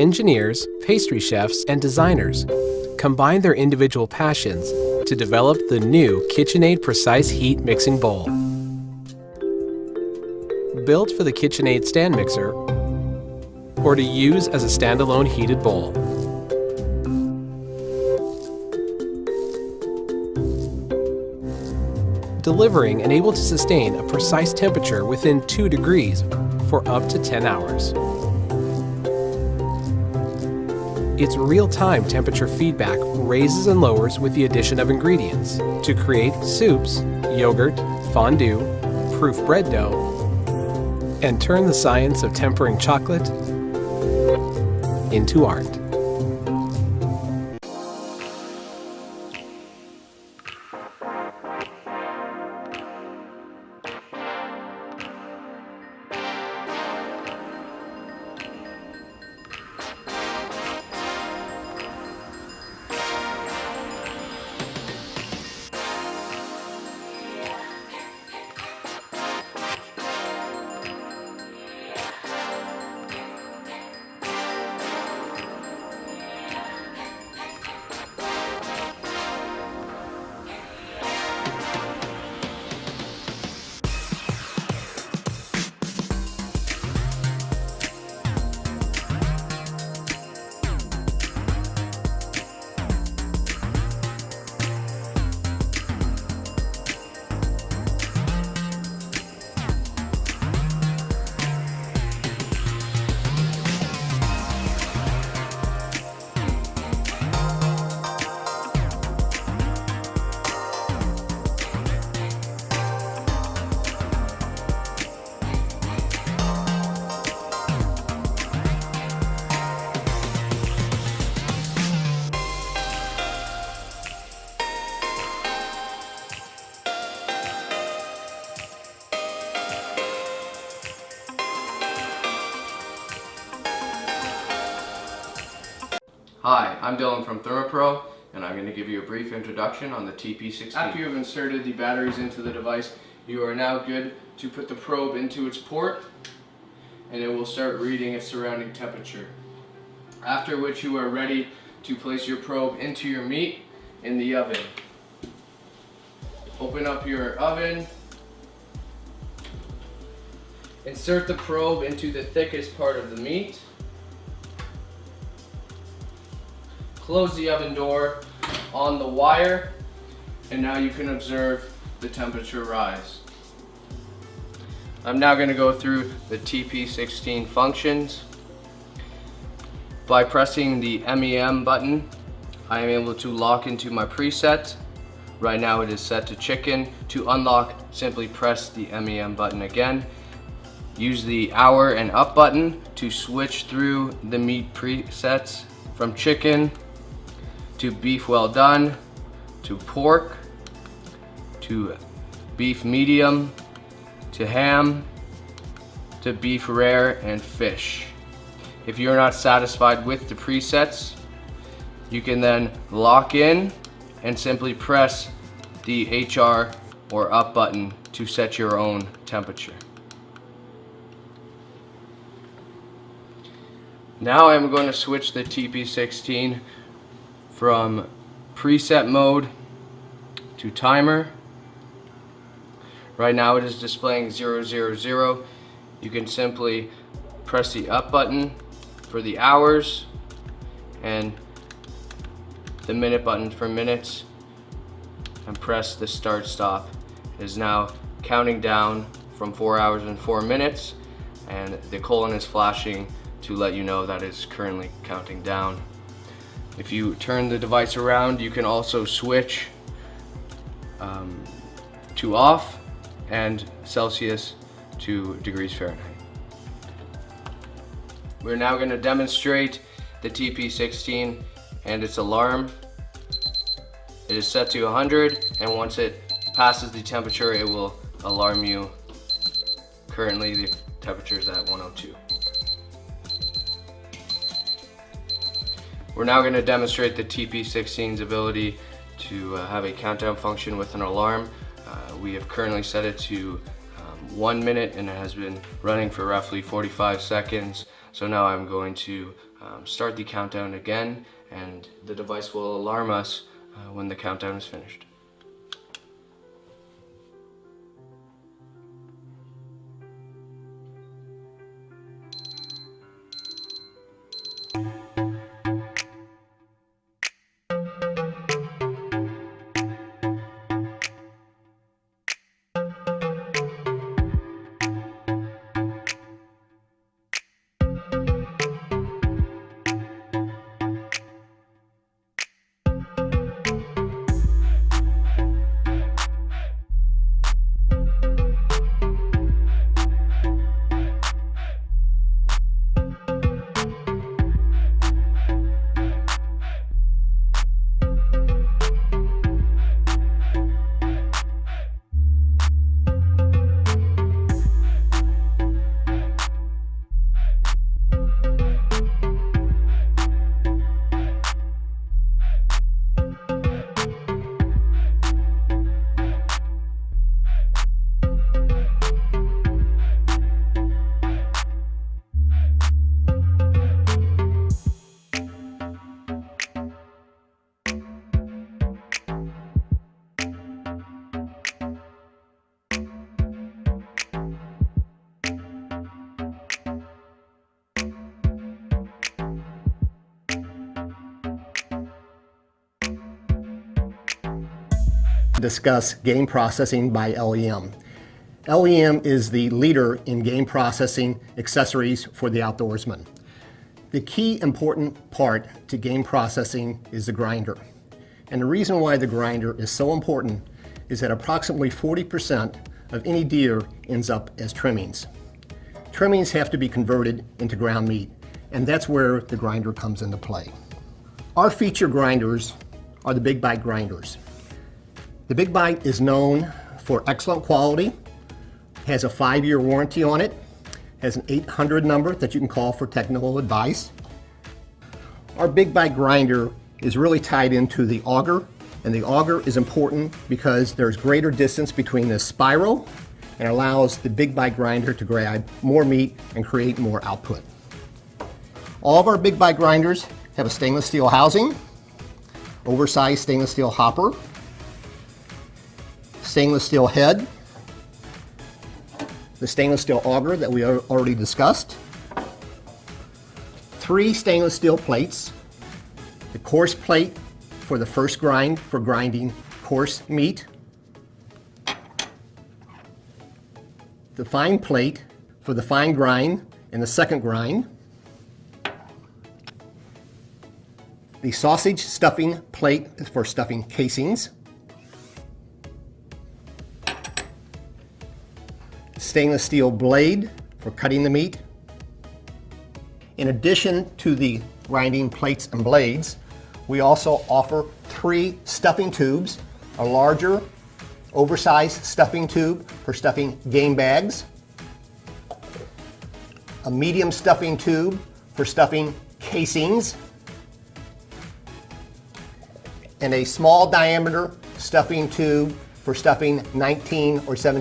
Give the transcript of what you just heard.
engineers, pastry chefs, and designers combine their individual passions to develop the new KitchenAid Precise Heat Mixing Bowl. Built for the KitchenAid stand mixer or to use as a standalone heated bowl. delivering and able to sustain a precise temperature within 2 degrees for up to 10 hours. Its real-time temperature feedback raises and lowers with the addition of ingredients to create soups, yogurt, fondue, proof bread dough, and turn the science of tempering chocolate into art. Hi, I'm Dylan from ThermoPro, and I'm going to give you a brief introduction on the TP16. After you have inserted the batteries into the device, you are now good to put the probe into its port, and it will start reading its surrounding temperature. After which you are ready to place your probe into your meat in the oven. Open up your oven, insert the probe into the thickest part of the meat, close the oven door on the wire and now you can observe the temperature rise. I'm now going to go through the TP16 functions. By pressing the MEM button, I am able to lock into my preset. Right now it is set to chicken. To unlock, simply press the MEM button again. Use the hour and up button to switch through the meat presets from chicken to beef well done, to pork, to beef medium, to ham, to beef rare, and fish. If you're not satisfied with the presets, you can then lock in and simply press the HR or up button to set your own temperature. Now I'm going to switch the TP16 from preset mode to timer. Right now it is displaying 000. You can simply press the up button for the hours and the minute button for minutes and press the start stop. It is now counting down from 4 hours and 4 minutes and the colon is flashing to let you know that it's currently counting down. If you turn the device around, you can also switch um, to off and Celsius to degrees Fahrenheit. We're now going to demonstrate the TP16 and its alarm. It is set to 100 and once it passes the temperature it will alarm you. Currently the temperature is at 102. We're now going to demonstrate the TP16's ability to uh, have a countdown function with an alarm. Uh, we have currently set it to um, one minute and it has been running for roughly 45 seconds. So now I'm going to um, start the countdown again and the device will alarm us uh, when the countdown is finished. Discuss game processing by LEM. LEM is the leader in game processing accessories for the outdoorsman. The key important part to game processing is the grinder. And the reason why the grinder is so important is that approximately 40% of any deer ends up as trimmings. Trimmings have to be converted into ground meat, and that's where the grinder comes into play. Our feature grinders are the Big Bite grinders. The Big Bite is known for excellent quality, has a five-year warranty on it, has an 800 number that you can call for technical advice. Our Big Bite grinder is really tied into the auger, and the auger is important because there's greater distance between the spiral and allows the Big Bite grinder to grab more meat and create more output. All of our Big Bite grinders have a stainless steel housing, oversized stainless steel hopper, stainless steel head, the stainless steel auger that we already discussed, three stainless steel plates, the coarse plate for the first grind for grinding coarse meat, the fine plate for the fine grind and the second grind, the sausage stuffing plate for stuffing casings, stainless steel blade for cutting the meat. In addition to the grinding plates and blades, we also offer three stuffing tubes, a larger oversized stuffing tube for stuffing game bags, a medium stuffing tube for stuffing casings, and a small diameter stuffing tube for stuffing 19 or 17